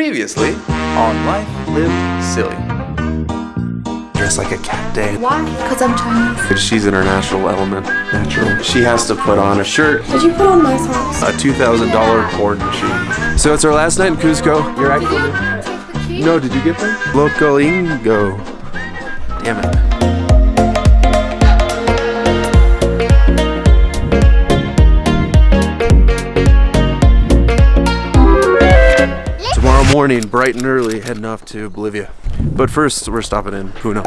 Previously on Life Lived Silly. Dressed like a cat day. Why? Because I'm Chinese. She's in her natural element. Natural. She has to put on a shirt, Did you put on my socks? a $2,000 porn machine. So it's our last night in Cusco. You're actually. No, did you get them? Loco Ingo. Damn it. Morning, bright and early, heading off to Bolivia. But first, we're stopping in Puno.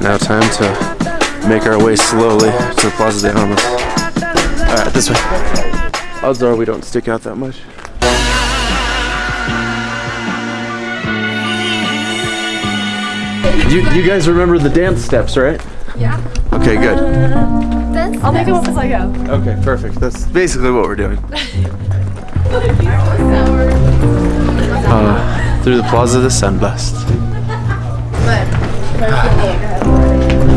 Now time to make our way slowly to the Plaza de Armas. Alright, this way. Odds are we don't stick out that much. You, you guys remember the dance steps, right? Yeah. Okay, good. I'll make them up as I go. Okay, perfect. That's basically what we're doing. Uh, through the Plaza de San Blas.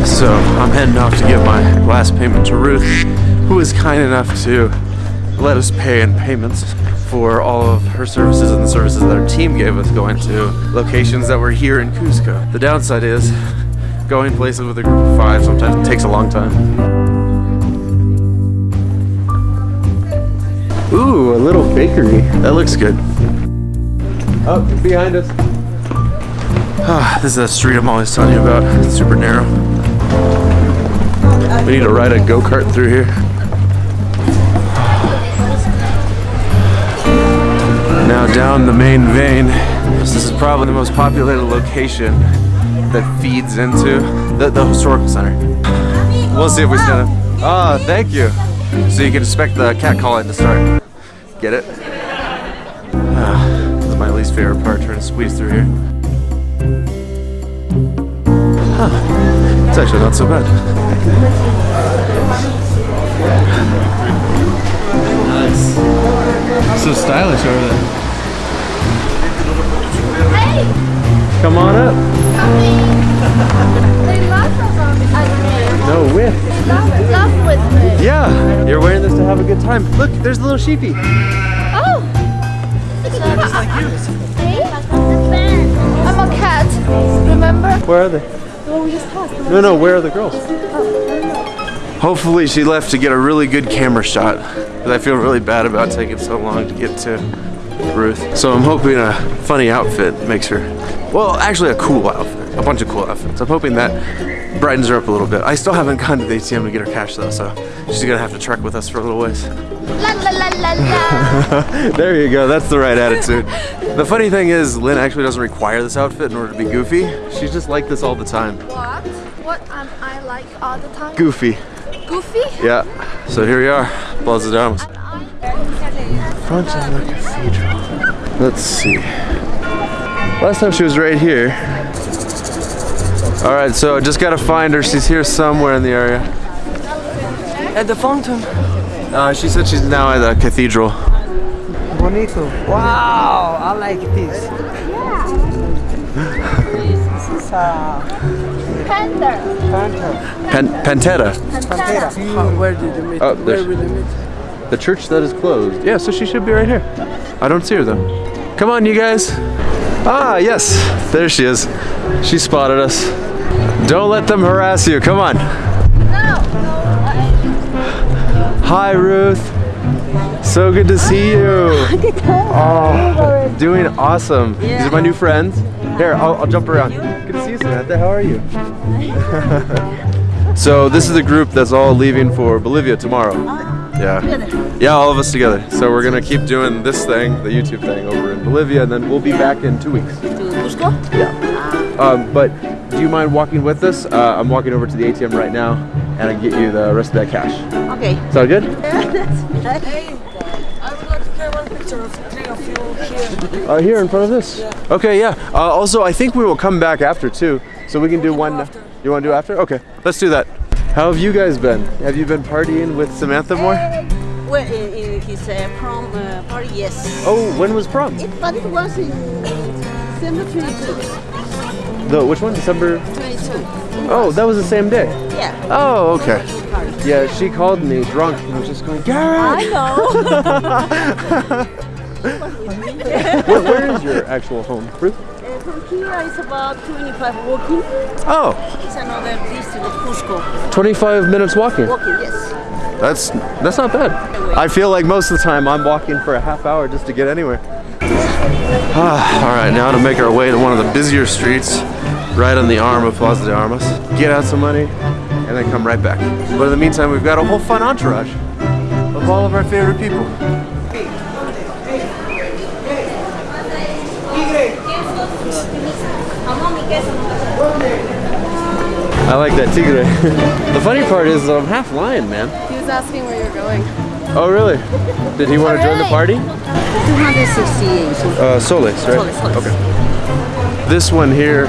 So I'm heading off to give my last payment to Ruth, who was kind enough to let us pay in payments for all of her services and the services that our team gave us going to locations that were here in Cusco. The downside is going places with a group of five sometimes takes a long time. Ooh, a little bakery. That looks good. Oh, behind us. Ah, this is that street I'm always telling you about. It's super narrow. We need to ride a go-kart through here. Now down the main vein. This is probably the most populated location that feeds into the, the historical center. We'll see if we stand up. Ah, thank you. So you can expect the cat calling to start. Get it? Ah, this is my least favorite part, trying to squeeze through here. Huh. It's actually not so bad. Nice. So stylish over there. Hey! Come on up. They No whiff. Love, love with me. Yeah, you're wearing this to have a good time. Look, there's a little sheepy. Oh! Just like you. See? I'm a cat. Remember? Where are they? The one we just passed. No, no, where are the girls? Oh, Hopefully she left to get a really good camera shot. Because I feel really bad about taking so long to get to Ruth. So I'm hoping a funny outfit makes her, well, actually a cool outfit. A bunch of cool outfits. I'm hoping that brightens her up a little bit. I still haven't gone to the ATM to get her cash though, so she's gonna have to trek with us for a little ways. La la la there you go, that's the right attitude. The funny thing is, Lynn actually doesn't require this outfit in order to be goofy. She's just like this all the time. what? What am I like all the time? Goofy. Goofy? Yeah. So here we are, Plaza Armas. Front of the cathedral. Let's see. Last time she was right here. All right, so just gotta find her. She's here somewhere in the area. At the fountain. Uh, she said she's now at the cathedral. Bonito. Wow, I like this. This is a Panda. panther. Pen- Pantera. Pantera. Where did you meet? Oh, Where there's- will you meet? The church that is closed. Yeah, so she should be right here. I don't see her though. Come on, you guys. Ah, yes. There she is. She spotted us. Don't let them harass you. Come on. No. Hi, Ruth. So good to see you. Oh, doing awesome. These are my new friends. Here, I'll, I'll jump around. Good to see you, Samantha. How are you? so this is the group that's all leaving for Bolivia tomorrow. Yeah. Yeah, all of us together. So we're gonna keep doing this thing, the YouTube thing, over in Bolivia, and then we'll be back in two weeks. Yeah. Um, but do you mind walking with us? Uh, I'm walking over to the ATM right now, and I can get you the rest of that cash. Okay. Sound good? I would like to take one picture of three of you here. Uh, here in front of this. Okay, yeah. Uh, also, I think we will come back after too, so we can do one. after. You want to do after? Okay, let's do that. How have you guys been? Have you been partying with Samantha more? Well, in, in his uh, prom uh, party, yes. Oh, when was prom? It, but it was in December 22. The which one? December. 22. Oh, that was the same day. Yeah. Oh, okay. Yeah, she called me drunk and I was just going, Garrett! I know. Where, where is your actual home? Ruth? From here it's about 25 walking. Oh, It's another district of Cusco. 25 minutes walking. Walking, yes. That's that's not bad. I feel like most of the time I'm walking for a half hour just to get anywhere. Ah, all right, now to make our way to one of the busier streets, right on the arm of Plaza de Armas. Get out some money, and then come right back. But in the meantime, we've got a whole fun entourage of all of our favorite people. I like that tigre. the funny part is that I'm half lion, man. He was asking where you're going. Oh, really? Did he want to join the party? 268. Uh, Solis, right? Solis, Solis. Okay. This one here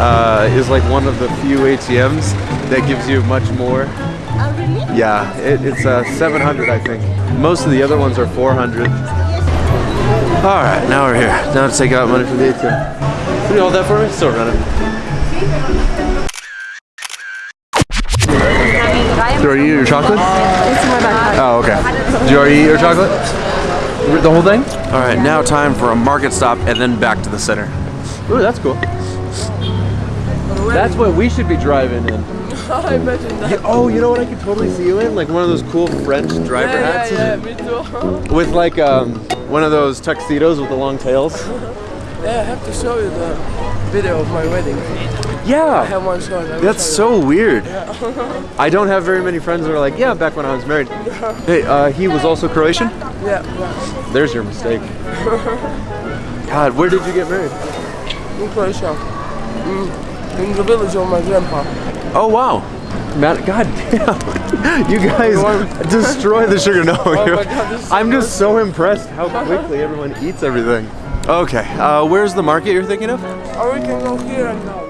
uh, is like one of the few ATMs that gives you much more. Oh, really? Yeah, it, it's uh, 700, I think. Most of the other ones are 400. All right, now we're here. Now to take out money from the ATM. Can you hold that for me? Still running. Do you already eat your chocolate? It's in my backpack. Oh, okay. Do you already eat your chocolate? The whole thing? All right, now time for a market stop and then back to the center. Ooh, that's cool. That's what we should be driving in. I imagine that. Oh, you know what I could totally see you in? Like one of those cool French driver Yeah, hats yeah, yeah, me too. with like um, one of those tuxedos with the long tails. yeah, I have to show you the video of my wedding. I Yeah, have one shot. I that's so weird. I don't have very many friends that are like, yeah, back when I was married. Hey, uh, he was also Croatian? Yeah, yeah. There's your mistake. God, where did you get married? In Croatia. Mm. In the village of my grandpa. Oh wow. Man, God damn. You guys destroy the sugar. No, my God, this is so I'm just so impressed how quickly everyone eats everything. Okay, uh, where's the market you're thinking of? Or we can go here and down.